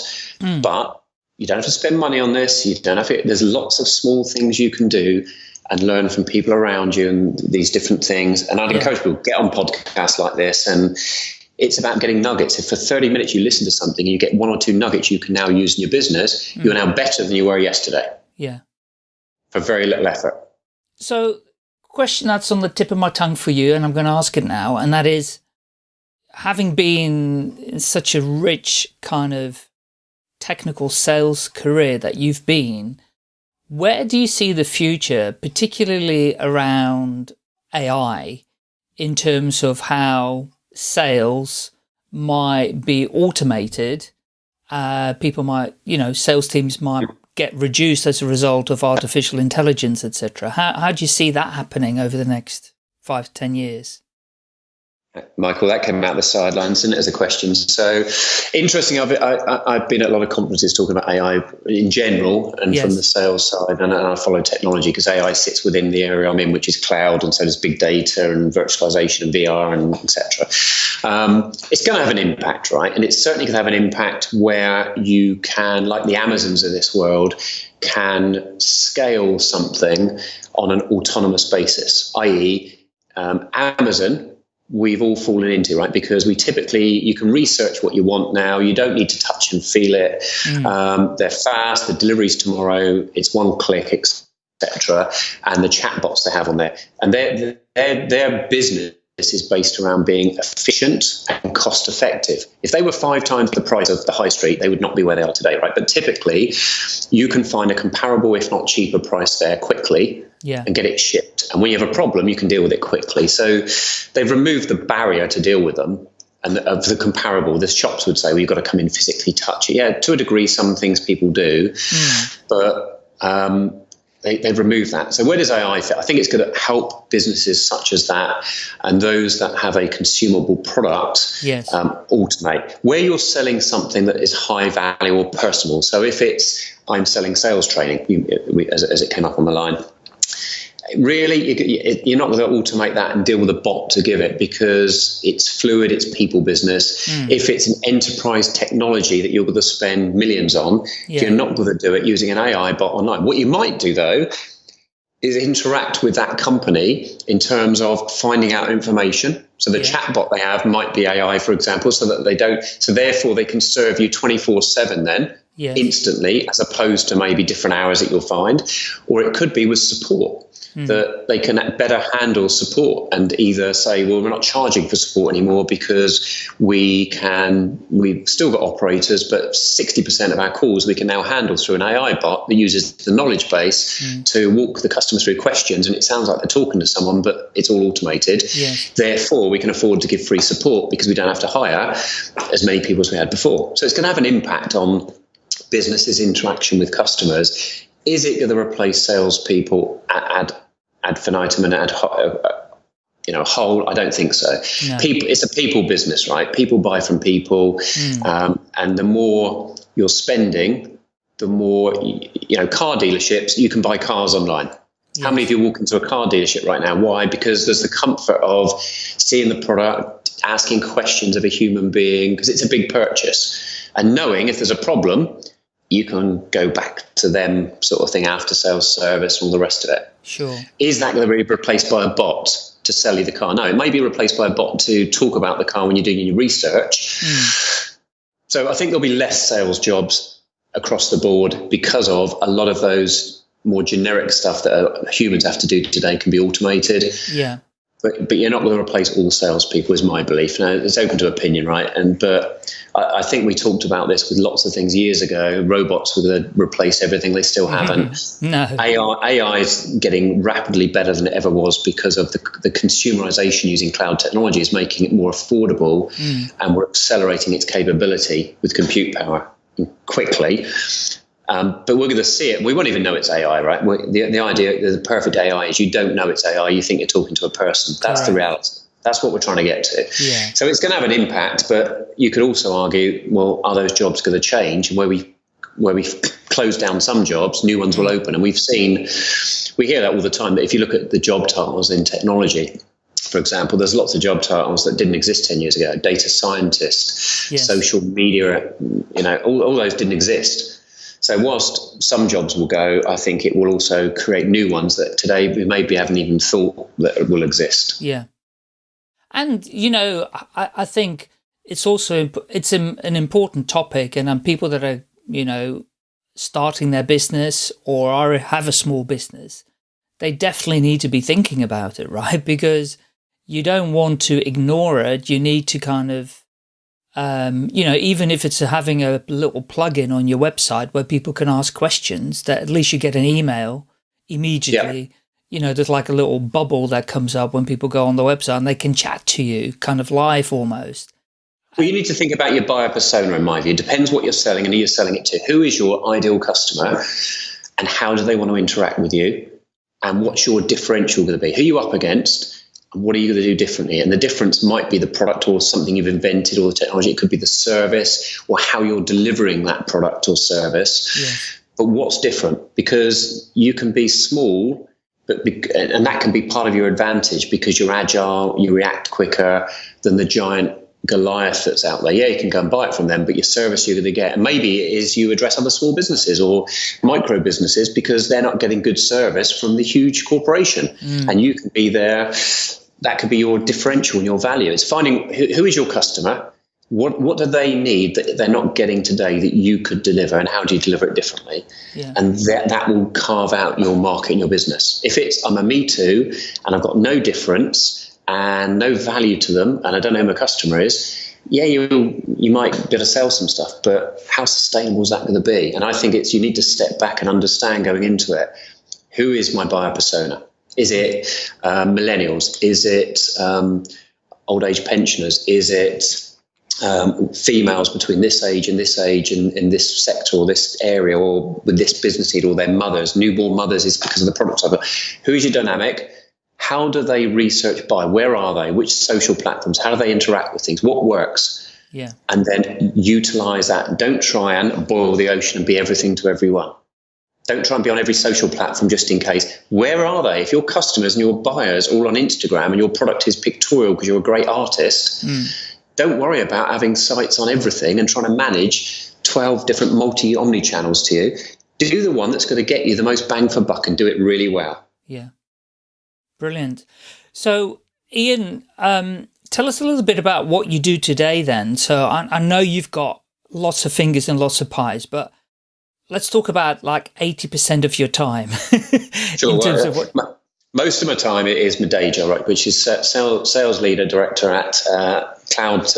mm. but you don't have to spend money on this. You don't have to, there's lots of small things you can do and learn from people around you and these different things. And I'd yeah. encourage people get on podcasts like this and it's about getting nuggets. If for 30 minutes you listen to something and you get one or two nuggets you can now use in your business, mm. you're now better than you were yesterday. Yeah. For very little effort. So question that's on the tip of my tongue for you, and I'm going to ask it now, and that is, having been in such a rich kind of technical sales career that you've been, where do you see the future, particularly around AI, in terms of how sales might be automated? Uh, people might, you know, sales teams might get reduced as a result of artificial intelligence, etc. How, how do you see that happening over the next five to 10 years? Michael, that came out the sidelines and as a question. So interesting. I've, I, have been at a lot of conferences talking about AI in general and yes. from the sales side, and, and I follow technology because AI sits within the area I'm in, which is cloud, and so does big data and virtualization and VR and etc. Um, it's going to have an impact, right? And it's certainly going to have an impact where you can, like the Amazons of this world, can scale something on an autonomous basis, i.e., um, Amazon we've all fallen into, right? Because we typically, you can research what you want now. You don't need to touch and feel it. Mm. Um, they're fast. The delivery's tomorrow. It's one click, etc. And the chatbots they have on there, and their their their business is based around being efficient and cost effective. If they were five times the price of the high street, they would not be where they are today, right? But typically, you can find a comparable, if not cheaper, price there quickly yeah. and get it shipped. And when you have a problem, you can deal with it quickly. So they've removed the barrier to deal with them. And of the comparable, the shops would say, well, you've got to come in physically touch it. Yeah, to a degree, some things people do, mm. but um, they, have removed that. So where does AI fit? I think it's going to help businesses such as that and those that have a consumable product yes. um, automate. Where you're selling something that is high value or personal. So if it's I'm selling sales training, you, as, as it came up on the line, really you're not going to automate that and deal with a bot to give it because it's fluid it's people business mm. if it's an enterprise technology that you're going to spend millions on yeah. you're not going to do it using an ai bot online what you might do though is interact with that company in terms of finding out information so the yeah. chatbot they have might be ai for example so that they don't so therefore they can serve you 24 7 then yes. instantly as opposed to maybe different hours that you'll find or it could be with support mm. that they can better handle support and either say, well, we're not charging for support anymore because we can, we've still got operators, but 60% of our calls we can now handle through an AI bot that uses the knowledge base mm. to walk the customer through questions. And it sounds like they're talking to someone, but it's all automated. Yes. Therefore, we can afford to give free support because we don't have to hire as many people as we had before. So it's going to have an impact on businesses' interaction with customers is it going to replace salespeople ad, ad infinitum and ad uh, you know whole? I don't think so. No. People, it's a people business, right? People buy from people, mm. um, and the more you're spending, the more you know. Car dealerships, you can buy cars online. Yes. How many of you walk into a car dealership right now? Why? Because there's the comfort of seeing the product, asking questions of a human being, because it's a big purchase, and knowing if there's a problem, you can go back to them sort of thing after sales service and all the rest of it. Sure. Is that going to be replaced by a bot to sell you the car? No, it may be replaced by a bot to talk about the car when you're doing your research. Mm. So I think there'll be less sales jobs across the board because of a lot of those more generic stuff that humans have to do today can be automated. Yeah but, but you're not going to replace all salespeople, is my belief. Now, it's open to opinion, right? And but I, I, think we talked about this with lots of things years ago. Robots were going to replace everything; they still haven't. <laughs> no, AI, AI is getting rapidly better than it ever was because of the, the consumerization using cloud technology is making it more affordable, mm. and we're accelerating its capability with compute power quickly. Um, but we're going to see it. We won't even know it's AI, right? the, the idea, the perfect AI is you don't know it's AI. You think you're talking to a person. That's the reality. That's what we're trying to get to. Yeah. So it's going to have an impact, but you could also argue, well, are those jobs going to change? And where we where we close down some jobs, new ones will open. And we've seen, we hear that all the time. That if you look at the job titles in technology, for example, there's lots of job titles that didn't exist 10 years ago data scientist, Yes. social media, you know, all, all those didn't exist. So, whilst some jobs will go, I think it will also create new ones that today we maybe haven't even thought that will exist. Yeah. And, you know, I, I think it's also, it's an an important topic and um, people that are, you know, starting their business or are, have a small business, they definitely need to be thinking about it, <laughs> right? Because you don't want to ignore it. You need to kind of, um, you know, even if it's having a little plugin on your website where people can ask questions, that at least you get an email immediately. You know, there's like a little bubble that comes up when people go on the website and they can chat to you kind of live almost. Well, you need to think about your buyer persona, in my view. It depends what you're selling and who you're selling it to. Who is your ideal customer and how do they want to interact with you? And what's your differential going to be? Who are you up against? What are you going to do differently? And the difference might be the product or something you've invented or the technology. It could be the service or how you're delivering that product or service. Yes. But what's different? Because you can be small, but be, and that can be part of your advantage because you're agile, you react quicker than the giant Goliath that's out there. Yeah, you can go and buy it from them, but your service you're going to get, and maybe it is you address other small businesses or micro businesses because they're not getting good service from the huge corporation, mm. and you can be there. That could be your differential and your value. It's finding who, who is your customer, what what do they need that they're not getting today that you could deliver, and how do you deliver it differently? Yeah. And that that will carve out your market and your business. If it's I'm a me too, and I've got no difference and no value to them, and I don't know who my customer is. Yeah, you you might be able to sell some stuff, but how sustainable is that going to be? And I think it's you need to step back and understand going into it. Who is my buyer persona? Is it uh, millennials? Is it um, old age pensioners? Is it um, females between this age and this age and in this sector or this area or with this business need or their mothers, newborn mothers is because of the product of it. Who is your dynamic? How do they research by? Where are they? Which social platforms? How do they interact with things? What works? Yeah. And then utilize that. Don't try and boil the ocean and be everything to everyone. Don't try and be on every social platform just in case. Where are they? If your customers and your buyers are all on Instagram and your product is pictorial because you're a great artist, don't worry about having sites on everything and trying to manage 12 different multi omni channels to you. Do the one that's going to get you the most bang for buck and do it really well. Yeah. Brilliant. So, Ian, um, tell us a little bit about what you do today then. So, I, I know you've got lots of fingers and lots of pies, but let's talk about like 80% of your time <laughs> in terms of what. Mo- most of my time it is my day job, right, which is sales, sales leader director at uh, cloud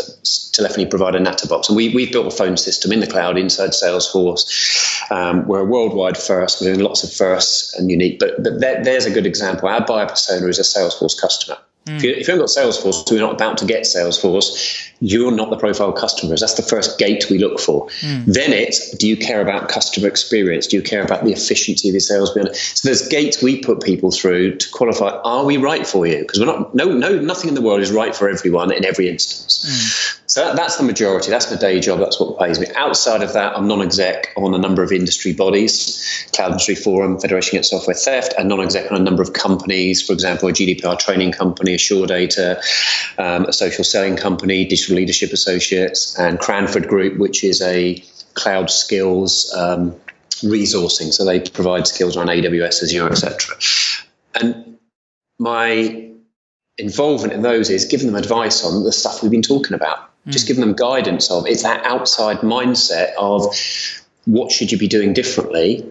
telephony provider Natterbox, and we we've built a phone system in the cloud inside Salesforce. Um, we're a worldwide first. We're doing lots of firsts and unique, but but there, there's a good example. Our buyer persona is a Salesforce customer. If, you, if you haven't got Salesforce, we're not about to get Salesforce. You're not the profile customers. That's the first gate we look for. Hmm. Then it's do you care about customer experience? Do you care about the efficiency of the sales? So there's gates we put people through to qualify. Are we right for you? Because we're not. No, no, nothing in the world is right for everyone in every instance. Hmm. So that, that's the majority. That's my day job. That's what pays me. Outside of that, I'm non-exec on a number of industry bodies, Cloud Industry Forum, Federation Against Software Theft, and non-exec on a number of companies. For example, a GDPR training company, Assure Data, um, a social selling company, Digital Leadership Associates, and Cranford Group, which is a cloud skills um, resourcing. So they provide skills around AWS, Azure, etc. And my involvement in those is giving them advice on the stuff we've been talking about. Just giving them guidance of it's that outside mindset of what should you be doing differently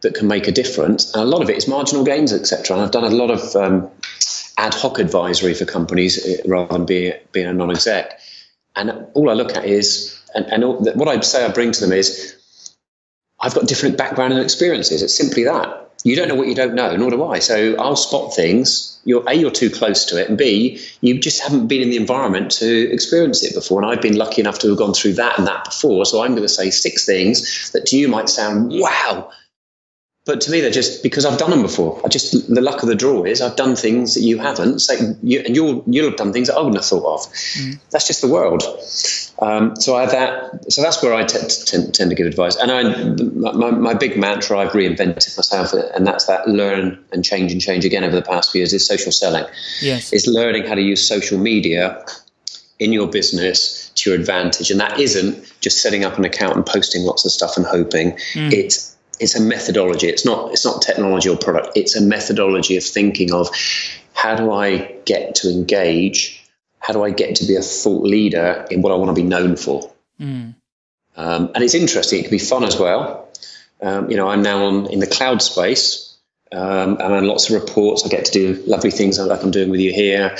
that can make a difference. And a lot of it is marginal gains, etc. And I've done a lot of um, ad hoc advisory for companies uh, rather than being being a non-exec. And all I look at is, and, and all, what I say I bring to them is, I've got different background and experiences. It's simply that. You don't know what you don't know, nor do I. So I'll spot things. You're a, you're too close to it, and b, you just haven't been in the environment to experience it before. And I've been lucky enough to have gone through that and that before. So I'm going to say six things that to you might sound wow, but to me, they're just because I've done them before. I just the luck of the draw is I've done things that you haven't, so you, and you'll you'll have done things that I wouldn't have thought of. Mm. That's just the world. Um, so I have that so that's where I t- tend, tend to give advice. And I my, my big mantra I've reinvented myself, and that's that learn and change and change again over the past few years is social selling. Yes, is learning how to use social media in your business to your advantage, and that isn't just setting up an account and posting lots of stuff and hoping. Mm. It's it's a methodology. It's not it's not technology or product. It's a methodology of thinking of how do I get to engage? How do I get to be a thought leader in what I want to be known for? Mm. Um, and it's interesting. It can be fun as well. Um, you know, I'm now on in the cloud space. Um, I'm on lots of reports. I get to do lovely things like I'm doing with you here.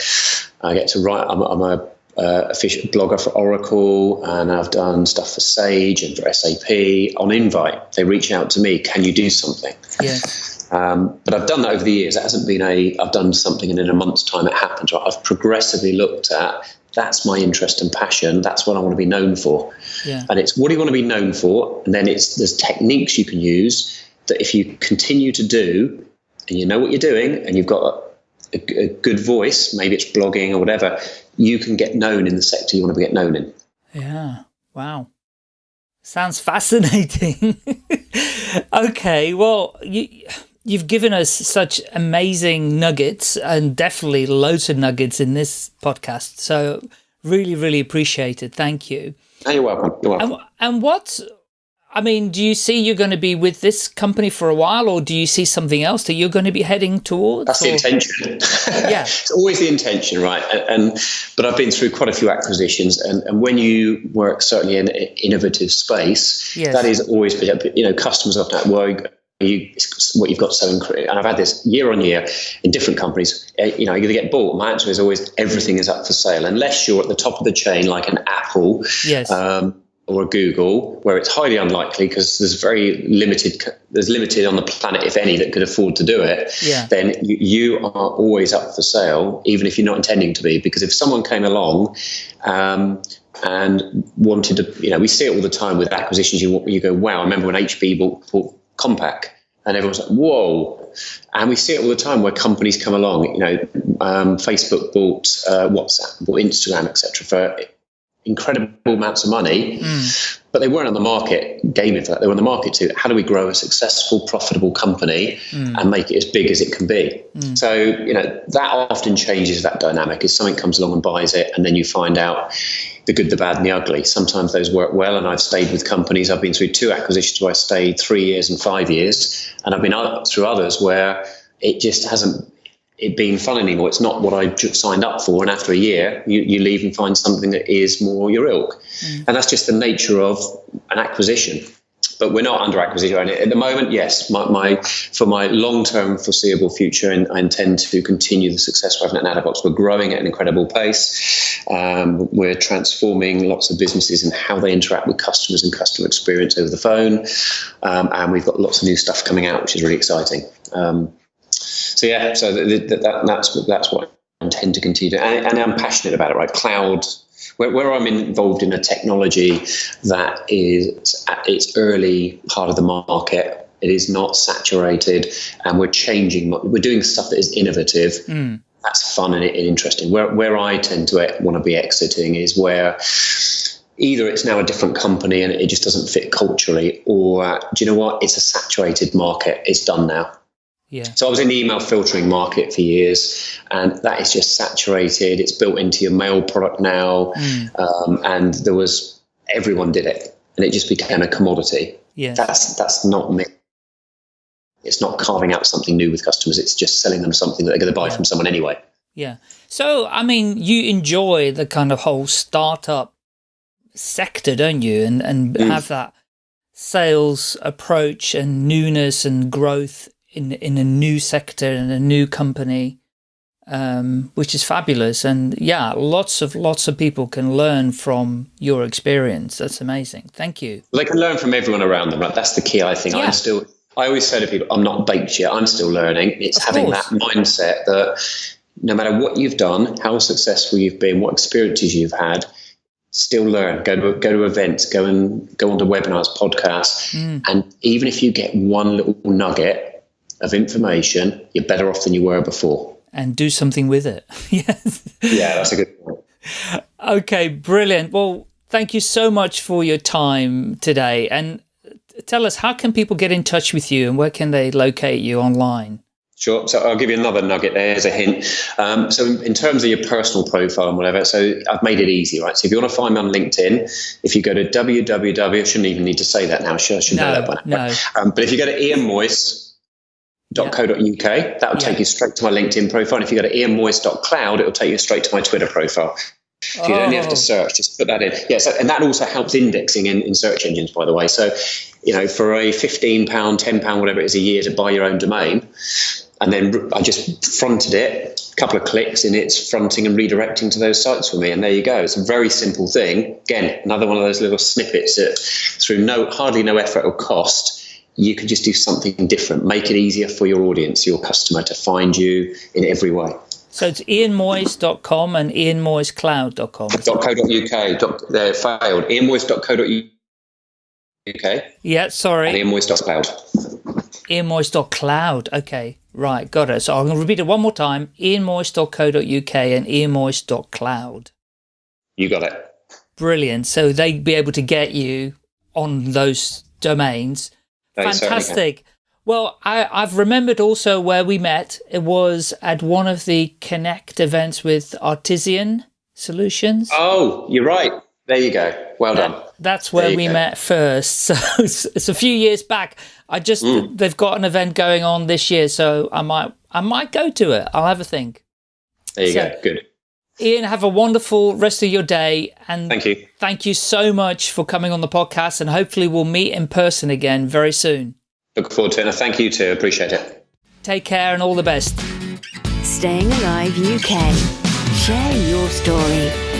I get to write. I'm, I'm a uh, official blogger for Oracle, and I've done stuff for Sage and for SAP. On invite, they reach out to me. Can you do something? Yes. Um, but I've done that over the years. It hasn't been a. I've done something and in a month's time it happens. Right? I've progressively looked at. That's my interest and passion. That's what I want to be known for. Yeah. And it's what do you want to be known for? And then it's there's techniques you can use that if you continue to do, and you know what you're doing, and you've got a, a good voice, maybe it's blogging or whatever, you can get known in the sector you want to get known in. Yeah. Wow. Sounds fascinating. <laughs> okay. Well, you, you've given us such amazing nuggets and definitely loads of nuggets in this podcast. So really, really appreciate it. Thank you. Oh, you're welcome. You're welcome. And, and what I mean, do you see you're going to be with this company for a while, or do you see something else that you're going to be heading towards? That's or? the intention. <laughs> yeah, it's always the intention, right? And, and, but I've been through quite a few acquisitions, and, and when you work certainly in an innovative space, yes. that is always you know customers often at work. You, what you've got so incredible, and I've had this year on year in different companies. Eh, you know, you're going to get bought. My answer is always everything is up for sale, unless you're at the top of the chain, like an Apple. Yes. Um, or a Google, where it's highly unlikely because there's very limited, there's limited on the planet, if any, that could afford to do it. Yeah. Then you, you are always up for sale, even if you're not intending to be. Because if someone came along um, and wanted to, you know, we see it all the time with acquisitions. You you go, wow! I remember when HP bought, bought Compaq, and everyone's like, whoa! And we see it all the time where companies come along. You know, um, Facebook bought uh, WhatsApp, bought Instagram, etc. for incredible amounts of money, mm. but they weren't on the market gaming for that. They were on the market to how do we grow a successful, profitable company mm. and make it as big as it can be. Mm. So, you know, that often changes that dynamic. If something comes along and buys it, and then you find out the good, the bad, and the ugly. Sometimes those work well, and I've stayed with companies. I've been through two acquisitions where I stayed three years and five years, and I've been through others where it just hasn't it being fun anymore. It's not what I signed up for. And after a year, you, you leave and find something that is more your ilk. Mm. And that's just the nature of an acquisition. But we're not under acquisition at the moment. Yes, my, my for my long-term foreseeable future, and I intend to continue the success we're having at Natterbox. We're growing at an incredible pace. Um, we're transforming lots of businesses and how they interact with customers and customer experience over the phone. Um, and we've got lots of new stuff coming out, which is really exciting. Um, so yeah, so that, that's that's what I intend to continue, and, and, I'm passionate about it. Right, cloud. Where, where, I'm involved in a technology that is at its early part of the market, it is not saturated, and we're changing. We're doing stuff that is innovative. Mm. That's fun and, interesting. Where where I tend to want to be exiting is where either it's now a different company and it just doesn't fit culturally, or do you know what? It's a saturated market. It's done now. Yeah. So I was in the email filtering market for years, and that is just saturated. It's built into your mail product now, mm. um, and there was everyone did it, and it just became a commodity. Yeah. That's that's not me. It's not carving out something new with customers. It's just selling them something that they're going to buy yeah. from someone anyway. Yeah. So I mean, you enjoy the kind of whole startup sector, don't you? And and mm. have that sales approach and newness and growth in in a new sector and a new company, um, which is fabulous. And yeah, lots of lots of people can learn from your experience. That's amazing. Thank you. Well, they can learn from everyone around them. Right? That's the key. I think. Yeah. I'm still. I always say to people, I'm not baked yet. I'm still learning. It's of having course. that mindset that no matter what you've done, how successful you've been, what experiences you've had, still learn. Go to go to events. Go and go onto webinars, podcasts, mm. and even if you get one little nugget of information, you're better off than you were before. And do something with it. <laughs> yes. Yeah, that's a good point. Okay, brilliant. Well, thank you so much for your time today. And tell us, how can people get in touch with you and where can they locate you online? Sure. So I'll give you another nugget there as a hint. Um, so in, in, terms of your personal profile and whatever, so I've made it easy, right? So if you want to find me on LinkedIn, if you go to www, I shouldn't even need to say that now. I should, I should no, know that by now. No. Um, but if you go to Ian .co.uk, yeah. that will take you straight to my LinkedIn profile. And if you go to ianmoyse.cloud, it will take you straight to my Twitter profile. So you don't have to oh. search, just put that in. Yeah, so, and that also helps indexing in, in search engines, by the way. So, you know, for a £15, £10, whatever it is a year to buy your own domain, and then I just fronted it, a couple of clicks, and it's fronting and redirecting to those sites for me. And there you go. It's a very simple thing. Again, another one of those little snippets that through no hardly no effort or cost, you can just do something different, make it easier for your audience, your customer to find you in every way. So it's ianmoyse.com and ianmoysecloud.com. .co.uk. Uh, failed. ianmoyse.co.uk. Yeah, sorry. And ianmoyse.cloud. ianmoyse.cloud. Okay, right, got it. So I'm going to repeat it one more time. ianmoyse.co.uk and ianmoyse.cloud. You got it. Brilliant. So they'd be able to get you on those domains. They Fantastic. Well, I, I've remembered also where we met. It was at one of the Connect events with Artesian Solutions. Oh, you're right. There you go. Well that, done. That's where we go. met first. <laughs> So it's, it's, a few years back. I just mm. they've got an event going on this year, so I might I might go to it. I'll have a think. There you so, go. Good. Ian, have a wonderful rest of your day. And thank you. Thank you so much for coming on the podcast. And hopefully we'll meet in person again very soon. Look forward to it. And thank you too. Appreciate it. Take care and all the best. Staying Alive UK. Share your story.